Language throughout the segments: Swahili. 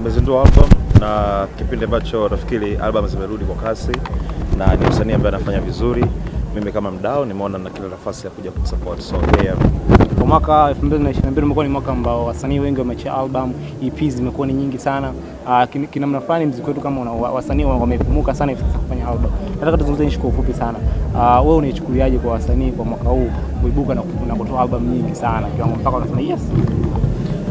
amezindua album na kipindi ambacho nafikiri album zimerudi kwa kasi na ni msanii ambaye anafanya vizuri. Mimi kama mdao nimeona na kila nafasi ya kuja kumsupport, so yeah. Kwa mwaka 2022 umekuwa ni mwaka ambao wasanii wengi wameachia album, EP zimekuwa ni nyingi sana. Uh, kin- kinamna fulani mziki wetu kama una, wasanii wa- wamepumuka sana hivi kufanya album. Nataka tuzungumze nishiko ufupi sana. Uh, wewe unaichukuliaje kwa wasanii kwa mwaka huu kuibuka na, na kutoa album nyingi sana kiwango mpaka unasema yes.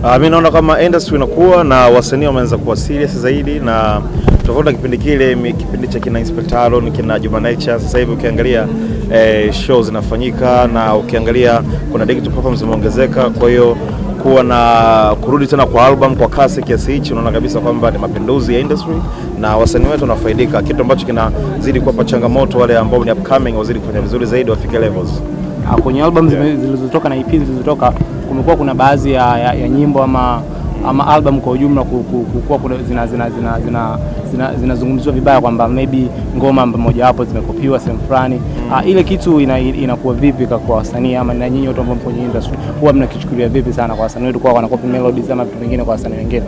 Uh, mi naona kama industry inakuwa na wasanii wameanza kuwa serious zaidi, na tofauti na kipindi kile, kipindi cha kina Inspector Aaron, kina Juma Nature. Sasa hivi ukiangalia eh, show zinafanyika na ukiangalia kuna digital platforms zimeongezeka, kwa hiyo kuwa na kurudi tena kwa album kwa kasi kiasi hichi, unaona kabisa kwamba ni mapinduzi ya industry na wasanii wetu wanafaidika, kitu ambacho kinazidi kuwapa changamoto wale ambao ni upcoming wazidi kufanya vizuri zaidi, wafike levels. Uh, kwenye album yeah. zilizotoka na EP zilizotoka kumekuwa kuna baadhi ya, ya, ya nyimbo ama ama album kwa ujumla kukuwa kuna zina zina zina zina zina- zinazungumziwa vibaya kwamba maybe ngoma moja hapo zimekopiwa sehemu fulani. Uh, ile kitu ina, inakuwa vipi kwa kwa wasanii ama na nyinyi watu ambao kwenye industry huwa mnakichukulia vipi sana kwa wasanii wetu kwa wanakopi melodies ama vitu vingine kwa wasanii wengine?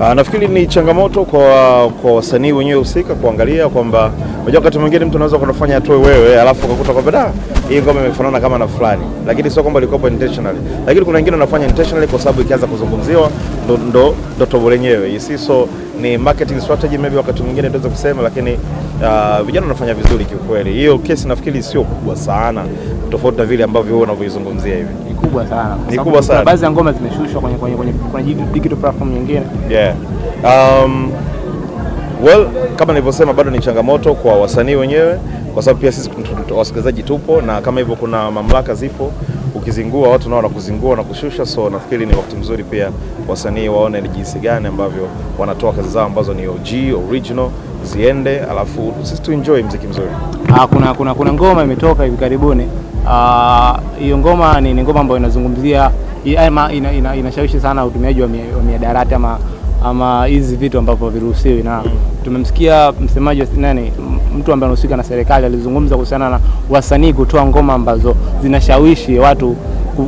Uh, nafikiri ni changamoto kwa kwa wasanii wenyewe husika kuangalia kwamba unajua wakati mwingine mtu anaweza kunafanya atoe wewe alafu ukakuta kwamba da hii ngoma imefanana kama na fulani, lakini sio kwamba ilikuwa intentionally, lakini kuna wengine wanafanya intentionally kwa sababu ikianza kuzungumziwa ndo ndo ndo tobo lenyewe isi, so ni marketing strategy maybe wakati mwingine tunaweza kusema, lakini uh, vijana wanafanya vizuri kiukweli. Hiyo kesi nafikiri sio kubwa sana, tofauti na vile ambavyo wewe unavyoizungumzia hivi. Ni kubwa sana. Ni kubwa sana. Baadhi ya ngoma zimeshushwa kwenye kwenye kwenye kwenye digital platform nyingine. Yeah. Um, well, kama nilivyosema bado ni changamoto kwa wasanii wenyewe kwa sababu pia sisi wasikilizaji tupo na kama hivyo kuna mamlaka zipo, ukizingua watu nao wanakuzingua na kushusha, so nafikiri ni wakati mzuri pia wasanii waone ni jinsi gani ambavyo wanatoa kazi zao ambazo ni OG original ziende, alafu sisi tu enjoy mziki mzuri. Ah, kuna, kuna, kuna ngoma imetoka hivi karibuni. Ah, Hiyo ngoma ni, ni ngoma ambayo inazungumzia ina, ama ina, ina, inashawishi sana utumiaji wa miadarati ama ama hizi vitu ambavyo viruhusiwi, na tumemsikia msemaji wa nani, mtu ambaye anahusika na serikali alizungumza kuhusiana na wasanii kutoa ngoma ambazo zinashawishi watu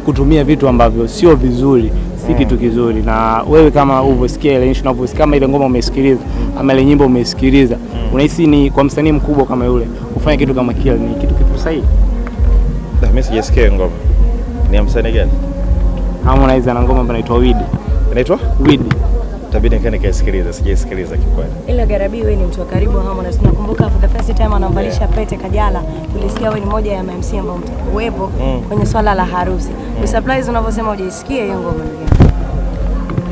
kutumia vitu ambavyo sio vizuri, si kitu kizuri. Na wewe kama uvyosikia ile issue, unavyosikia kama ile ngoma umeisikiliza ama ile nyimbo umeisikiliza, unahisi ni kwa msanii mkubwa kama yule kufanya kitu kama kile ni kitu kitu sahihi? Mimi sijasikia ngoma. Ni ya msanii gani? Harmonize ana ngoma ambayo inaitwa Weed. Inaitwa? Weed. Itabidi nikae nikaisikiliza, sijaisikiliza kikweli. Ila Garabi, wewe ni mtu wa karibu wa Harmonize. Nakumbuka for the first time anamvalisha pete Kajala, tulisikia wewe ni moja ya MC ambao mtakuwepo Mm. kwenye swala la harusi. mm. surprise unavyosema hujaisikia hiyo ngoma.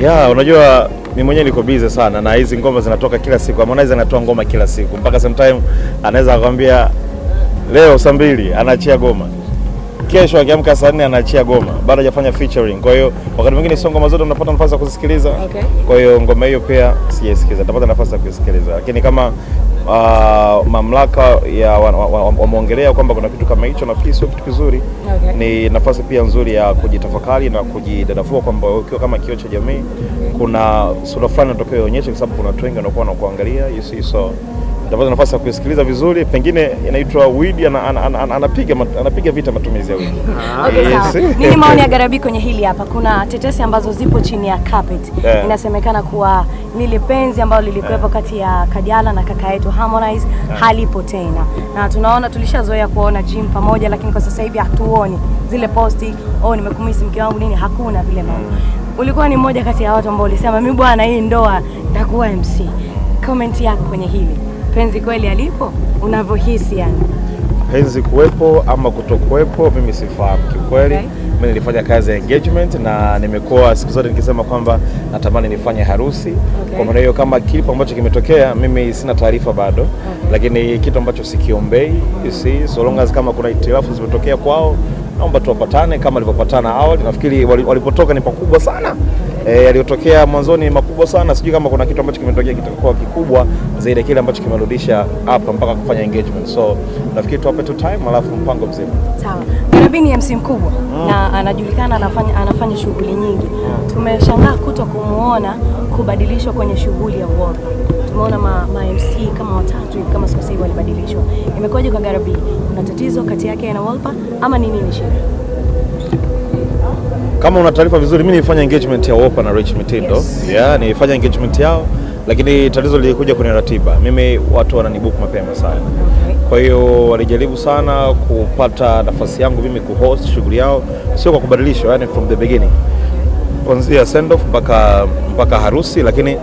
Ya, unajua mi mwenyewe niko busy sana na hizi ngoma zinatoka kila siku. Harmonize anatoa ngoma kila siku. Mpaka sometime anaweza akwambia leo saa mbili anaachia goma. Kesho akiamka saa nne anaachia goma. Bado hajafanya featuring. Kwa hiyo wakati mwingine sio ngoma zote unapata nafasi ya kusikiliza Okay. Kwa hiyo ngoma hiyo pia sijaisikiliza, Nitapata nafasi ya kuisikiliza. Lakini kama uh, mamlaka ya wameongelea wa, wa, wameongelea kwamba kuna kitu kama hicho, nafikiri sio kitu kizuri Okay. ni nafasi pia nzuri ya kujitafakari na kujidadafua kwamba ukiwa kama kioo cha jamii kuna sura fulani unatakiwa ionyeshe, kwa sababu kuna watu wengi wanakuwa wanakuangalia you see, so utapata nafasi ya kusikiliza vizuri, pengine inaitwa weed, ana, ana, ana, ana, anapiga anapiga vita matumizi ya widi. Okay, Yes. Nini maoni ya Garabi kwenye hili hapa? Kuna tetesi ambazo zipo chini ya carpet. Yeah. Inasemekana kuwa lile penzi ambalo lilikuwepo kati ya Kajala na kaka yetu Harmonize yeah. halipo tena, na tunaona tulishazoea kuona gym pamoja, lakini kwa sasa hivi hatuoni zile posti, oh, nimekumisi mke wangu nini, hakuna vile mambo. Ulikuwa ni mmoja kati ya watu ambao ulisema mimi bwana, hii ndoa nitakuwa MC. Comment yako kwenye hili, penzi kweli alipo unavyohisi yani? penzi kuwepo ama kutokuwepo, mimi sifahamu kiukweli. Okay. Mimi nilifanya kazi ya engagement na nimekuwa siku zote nikisema kwamba natamani nifanye harusi. Okay. Kwa maana hiyo, kama kipo ambacho kimetokea, mimi sina taarifa bado, Okay. lakini kitu ambacho sikiombei, you see, so long as kama kuna itilafu zimetokea kwao, naomba tuwapatane kama walivyopatana awali. Nafikiri walipotoka ni pakubwa sana e, yaliyotokea mwanzoni ni makubwa sana. Sijui kama kuna kitu ambacho kimetokea kitakuwa kikubwa zaidi ya kile ambacho kimerudisha hapa mpaka kufanya engagement. So nafikiri tuwape tu time, alafu mpango mzima. Sawa. Garabi ni MC mkubwa na anajulikana anafanya, anafanya shughuli nyingi. Tumeshangaa kuto kumuona kubadilishwa kwenye shughuli ya Cup. Tumeona ma, ma MC kama watatu kama sikosei walibadilishwa. Imekuwaje kwa Garabi? Kuna tatizo kati yake na Wolper ama ni nini shida? kama una taarifa vizuri, mimi nilifanya engagement ya Wolper na Rich Mitindo Yes. yeah, nilifanya engagement yao, lakini tatizo lilikuja kwenye ratiba. Mimi watu wananibook mapema sana, kwa hiyo walijaribu sana kupata nafasi yangu mimi kuhost shughuli yao, sio kwa kubadilishwa, yani from the beginning, kuanzia send off mpaka mpaka harusi, lakini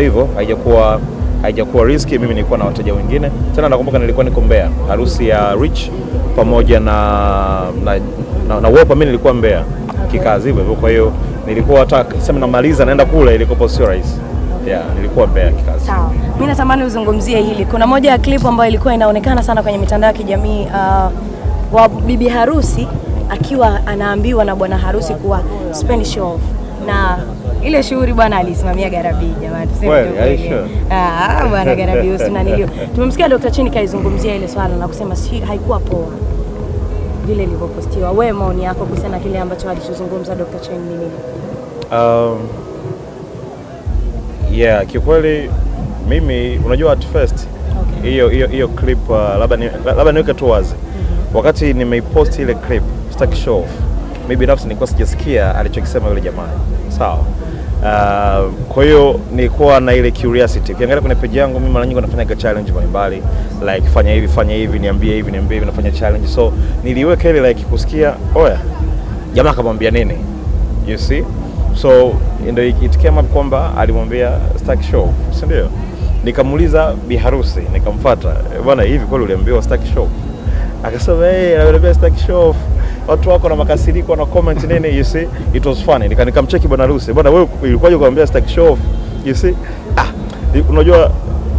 ndio hivyo, haijakuwa haijakuwa riski. Mimi nilikuwa na wateja wengine tena, nakumbuka nilikuwa niko Mbeya, harusi ya Rich pamoja na na, na, na Wopa, mimi nilikuwa Mbeya kikazi hivyo, kwa hiyo nilikuwa hata sema namaliza naenda kule, ilikopo sio rahisi. Yeah, nilikuwa Mbeya kikazi. Sawa, mimi natamani uzungumzie hili. Kuna moja ya clip ambayo ilikuwa inaonekana sana kwenye mitandao ya kijamii uh, wa bibi harusi akiwa anaambiwa na bwana harusi kuwa spend show off, na ile shughuli bwana alisimamia Garabii. Jamani, tuseme tu kweli. Ah, bwana Garabii usinanilio. Tumemsikia Dr. Chini kaizungumzia ile swala na kusema si haikuwa poa vile ilivyopostiwa. Wewe maoni yako kuhusiana na kile ambacho alichozungumza Dr. Chini ni nini? Um, yeah, kiukweli mimi unajua at first hiyo Okay. hiyo hiyo hiyo clip uh, labda ni, labda niweke tu wazi Mm -hmm. wakati nimeipost ile clip sitaki show off mimi binafsi nilikuwa sijasikia alichokisema yule jamaa. Sawa. Uh, kwa hiyo nilikuwa na ile curiosity. Ukiangalia kwenye page yangu mimi mara nyingi nafanya challenge mbalimbali. Like fanya hivi fanya hivi niambie hivi niambie hivi nafanya challenge. So niliweka ile like kusikia oya jamaa akamwambia nini? You see? So ndio it came up kwamba alimwambia Stack show si ndio? Nikamuuliza biharusi, nikamfuata "Eh, bwana hivi kweli uliambiwa Stack show? Akasema eh, hey, ananiambia Stack show watu wako na makasiriko na comment nini you see? It was funny. Nika nikamcheki bwana Ruse bwana wewe ilikuwaje kuambia stack show off, you see? Ah unajua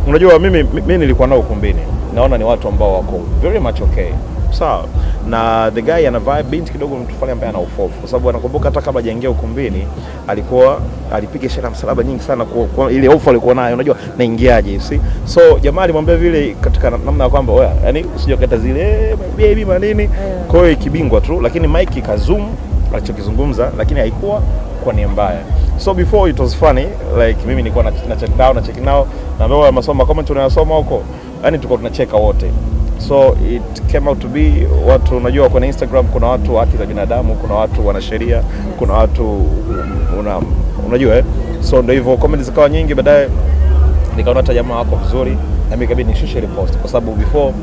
unajua mimi mimi nilikuwa nao ukumbini. Naona ni watu ambao wako very much okay. Sawa na the guy ana vibe binti kidogo mtu fulani ambaye ana ufofu. Kwa sababu anakumbuka hata kabla hajaingia ukumbini alikuwa alipiga shela msalaba nyingi sana kwa, kwa ile hofu alikuwa nayo. Unajua naingiaje see? So jamaa alimwambia vile katika namna ya kwamba wewe, yani usije kata zile baby manini kwa hiyo ikibingwa tu lakini Mike kazoom alichokizungumza lakini haikuwa kwa nia mbaya. So before it was funny like mimi nilikuwa na, na check down na check now na ambao masomo comment unayosoma huko. Yani tulikuwa tunacheka wote so it came out to be watu unajua kwenye Instagram kuna watu wa haki za binadamu kuna watu wanasheria kuna watu una, unajua eh? so ndio hivyo comments zikawa nyingi baadaye nikaona hata jamaa wako vizuri na mimi kabidi nishushe ile post kwa sababu before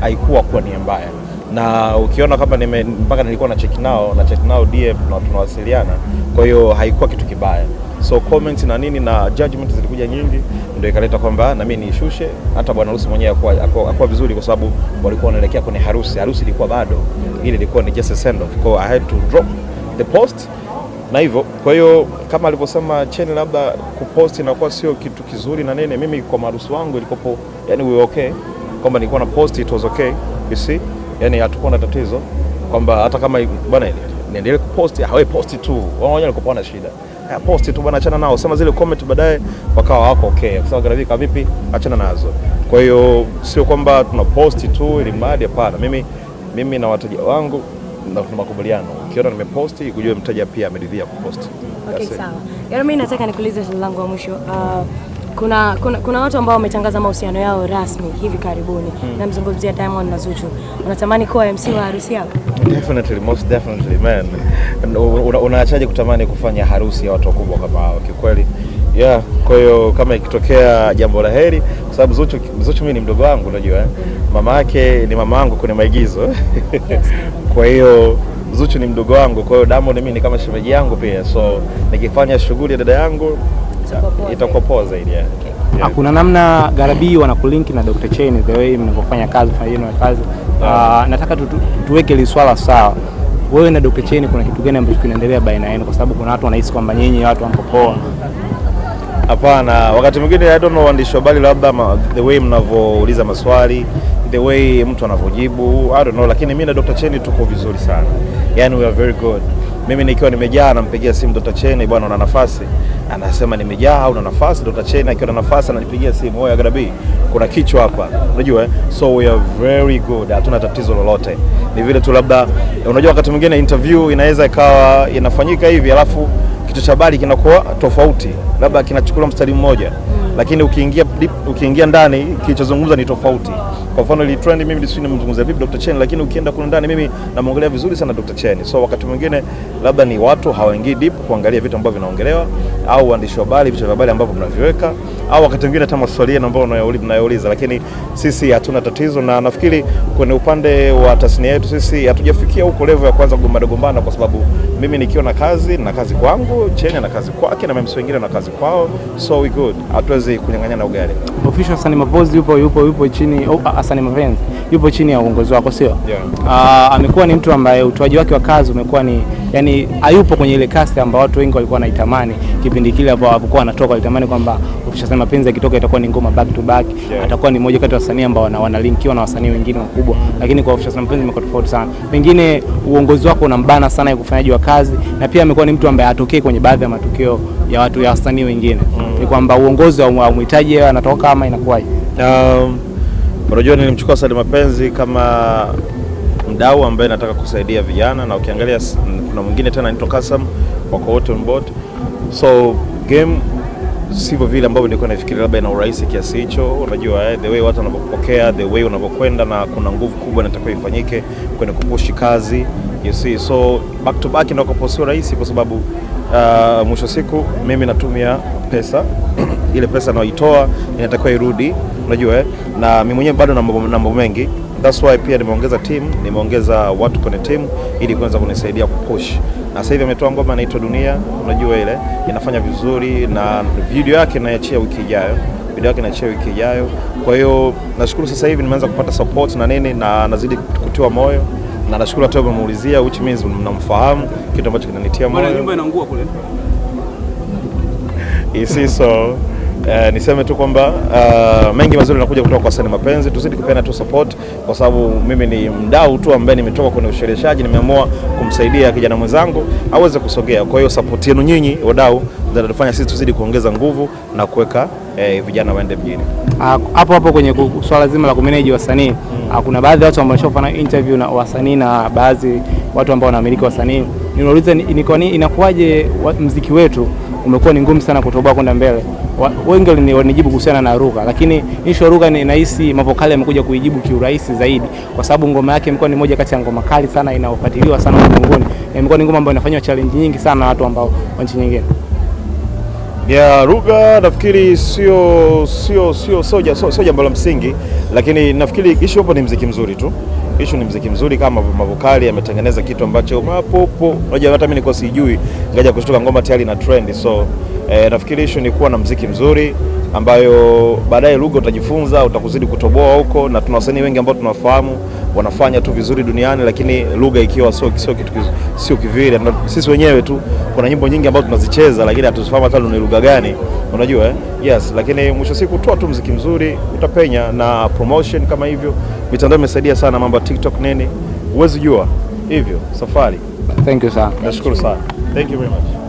haikuwa kuwa nia mbaya na ukiona kama nime mpaka nilikuwa na check nao na check nao DM na tunawasiliana kwa hiyo haikuwa kitu kibaya so comments na nini na judgment zilikuja nyingi ndio ikaleta kwamba na mimi niishushe. hata bwana harusi mwenyewe akuwa, akuwa, vizuri kwa sababu walikuwa wanaelekea kwenye harusi harusi ilikuwa bado ile ilikuwa ni just a send off kwa I had to drop the post na hivyo kwa hiyo kama alivyosema Cheni, labda kupost inakuwa sio kitu kizuri na nini. Mimi kwa maharusi wangu ilikopo, yani we okay, kwamba nilikuwa na post it was okay, you see, yani hatukuwa na tatizo kwamba hata kama bwana niendelee kupost, hawe post tu, wao wenyewe walikuwa na shida ya post tu bwana, achana nao, sema zile comment baadaye wakawa wako okay, kwa sababu Gravika vipi, achana nazo. Kwa hiyo sio kwamba tuna posti tu ili mradi, hapana. Mimi mimi na wateja wangu na tuna makubaliano, ukiona nimeposti kujua mteja pia ameridhia kuposti. Okay, sawa. Yaani mimi nataka nikuulize swali langu la mwisho. Uh, kuna, kuna kuna watu ambao wametangaza mahusiano yao rasmi hivi karibuni. Namzungumzia Diamond na Zuchu. Unatamani kuwa MC wa harusi yao? Definitely, most definitely man. Una- Unaachaje kutamani kufanya harusi ya watu wakubwa kama hao kikweli? Yeah, kwa hiyo kama ikitokea jambo la heri, kwa sababu Zuchu, Zuchu mimi ni mdogo wangu unajua eh? Mama yake ni mama wangu kwenye maigizo. kwa hiyo Zuchu ni mdogo wangu, kwa hiyo Diamond mimi ni kama shemeji yangu pia, so nikifanya shughuli ya dada yangu Itakuwa zaidi yeah. Yeah. Kuna namna Garabii wanakulinki na Dr. Chain the way mnavyofanya kazi fanya yenu kazi. Ah, nataka tu, tu, tuweke hili swala sawa. Wewe na Dr. Chen kuna kitu gani ambacho kinaendelea baina yenu kwa sababu kuna watu wanahisi kwamba nyinyi watu hampo poa. Hapana, wakati mwingine I don't know waandishi wa habari, labda ma, the way mnavyouliza maswali, the way mtu anavyojibu, I don't know, lakini mimi na Dr. Cheni tuko vizuri sana, yani we are very good. Mimi nikiwa nimejaa nampigia simu Dr. Cheni, bwana una nafasi? Anasema nimejaa au una nafasi? Dr. Cheni akiwa na nafasi ananipigia simu, oya Garabii, kuna kichwa hapa, unajua eh? So we are very good, hatuna tatizo lolote. Ni vile tu labda, unajua wakati mwingine interview inaweza ikawa inafanyika hivi alafu kitu cha habari kinakuwa tofauti, labda kinachukua mstari mmoja lakini ukiingia ukiingia ndani kilichozungumza ni tofauti. Kwa mfano ile trend mimi sio nimzungumzia vipi Dr. Chen, lakini ukienda kule ndani mimi namwongelea vizuri sana Dr. Chen. So wakati mwingine labda ni watu hawaingii deep kuangalia vitu ambavyo vinaongelewa au waandishi wa habari vitu vya habari ambavyo mnaviweka au wakati mwingine hata maswali yenu ambayo mnayouliza lakini sisi hatuna tatizo, na nafikiri kwenye upande wa tasnia yetu sisi hatujafikia huko level ya kwanza kugombana gombana, kwa sababu mimi nikiwa na kazi na kazi kwangu, Chen na kazi kwake na mimi wengine na kazi kwao, so we good, hatuwezi kunyang'anyana ugali. Official Hassan Mapozzi yupo yupo yupo chini oh, Asani Mapenzi yupo chini ya uongozi wako sio? Yeah. Uh, amekuwa ni mtu ambaye utoaji wake wa kazi umekuwa ni yani, hayupo kwenye ile kasi ambayo watu wengi walikuwa wanaitamani kipindi kile hapo alipokuwa anatoka, walitamani kwamba Official sana Mapenzi yakitoka itakuwa ni ngoma back to back, Yeah. atakuwa ni mmoja kati ya wasanii ambao wana- wanalinkiwa na wasanii wengine wakubwa, lakini kwa Official sana Mapenzi imekuwa tofauti sana. Pengine uongozi wako unambana sana ya ufanyaji wa kazi, na pia amekuwa ni mtu ambaye atokee kwenye baadhi ya matukio ya watu ya wasanii wengine. mm. Ni kwamba uongozi haumhitaji yeye anatoka ama inakuwaje? Um, unajua nilimchukua Hassan Mapenzi kama mdau ambaye nataka kusaidia vijana, na ukiangalia kuna mwingine tena anaitwa Kasam, wako wote on board. So game sivyo vile ambavyo nilikuwa nafikiri labda ina urahisi kiasi hicho. Unajua eh, the way watu wanavyopokea, the way unavyokwenda, na kuna nguvu kubwa inatakiwa ifanyike kwenye kupushi kazi you see. So back to back inakuwa sio rahisi kwa sababu uh, mwisho siku mimi natumia pesa ile pesa naoitoa inatakiwa irudi, unajua eh? na mimi mwenyewe bado na mambo mengi. That's why pia nimeongeza team, nimeongeza watu kwenye team ili kuweza kunisaidia kupush. Na sasa hivi ametoa ngoma inaitwa Dunia, unajua ile inafanya vizuri, na video yake naiachia wiki ijayo. Video yake inaachia wiki ijayo. Kwa hiyo nashukuru sasa hivi nimeanza kupata support na nini, na nazidi kutiwa moyo. Na nashukuru hata umemuulizia, which means mnamfahamu, kitu ambacho kinanitia moyo. nyumba inaungua kule. isi Uh, niseme tu kwamba uh, mengi mazuri yanakuja kutoka kwa Sani Mapenzi. Tuzidi kupeana tu support, kwa sababu mimi ni mdau tu ambaye nimetoka kwenye ushereheshaji, nimeamua kumsaidia kijana mwenzangu aweze kusogea. Kwa hiyo support yenu nyinyi wadau ndio sisi tuzidi kuongeza nguvu na kuweka eh, vijana waende mjini. Ah, hapo hapo kwenye swala zima la kumeneji wasanii hmm. kuna baadhi ya watu ambao wameshafanya interview na wasanii na baadhi watu ambao wanamiliki wasanii. niulize ni, ni kwa nini inakuwaje muziki mziki wetu umekuwa ni ngumu sana kutoboa kwenda mbele. Wengi walini- walinijibu kuhusiana na Ruga, lakini issue ya Ruga nahisi Mavokali amekuja kuijibu kiurahisi zaidi, kwa sababu ngoma yake imekuwa ni moja kati ya ngoma kali sana inayofuatiliwa sana ulimwenguni, na imekuwa ni ngoma ambayo inafanywa challenge nyingi sana na watu ambao wa nchi nyingine. ya Ruga nafikiri sio sio sio soja, soja, jambo la msingi, lakini nafikiri issue hapo ni mziki mzuri tu. Issue ni mziki mzuri kama Mavokali ametengeneza kitu ambacho mapopo, unajua hata mimi nilikuwa sijui, ngaja kushtuka ngoma tayari na trend. So eh, nafikiri issue ni kuwa na mziki mzuri ambayo baadaye lugha utajifunza, utakuzidi kutoboa huko, na tuna wasanii wengi ambao tunawafahamu wanafanya tu vizuri duniani, lakini lugha ikiwa sio sio kitu sio kivile. Sisi wenyewe tu kuna nyimbo nyingi ambazo tunazicheza, lakini hatuzifahamu hata ni lugha gani, unajua eh? Yes, lakini mwisho siku toa tu mziki mzuri utapenya, na promotion kama hivyo, mitandao imesaidia sana, mambo ya TikTok nini, huwezi jua hivyo safari. Thank you sana. Nashukuru sana, thank you very much.